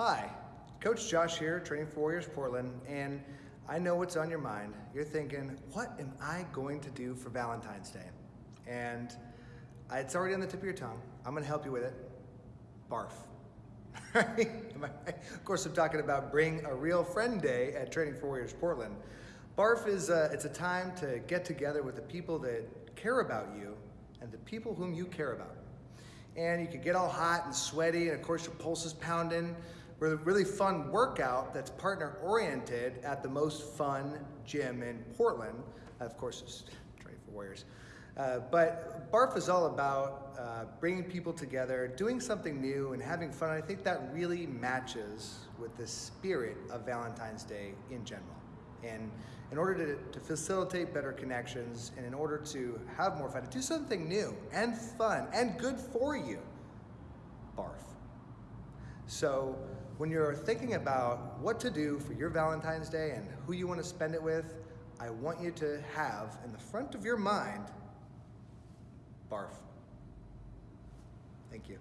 Hi, Coach Josh here, training for Warriors Portland, and I know what's on your mind. You're thinking, what am I going to do for Valentine's Day? And it's already on the tip of your tongue. I'm gonna help you with it. Barf. of course, I'm talking about Bring a Real Friend Day at Training for Warriors Portland. Barf is a, it's a time to get together with the people that care about you and the people whom you care about. And you can get all hot and sweaty, and of course your pulse is pounding. With a really fun workout that's partner oriented at the most fun gym in Portland. Of course, it's Training for Warriors. Uh, but BARF is all about uh, bringing people together, doing something new, and having fun. I think that really matches with the spirit of Valentine's Day in general. And in order to, to facilitate better connections and in order to have more fun, to do something new and fun and good for you, barf. So when you're thinking about what to do for your Valentine's Day and who you want to spend it with, I want you to have in the front of your mind, barf. Thank you.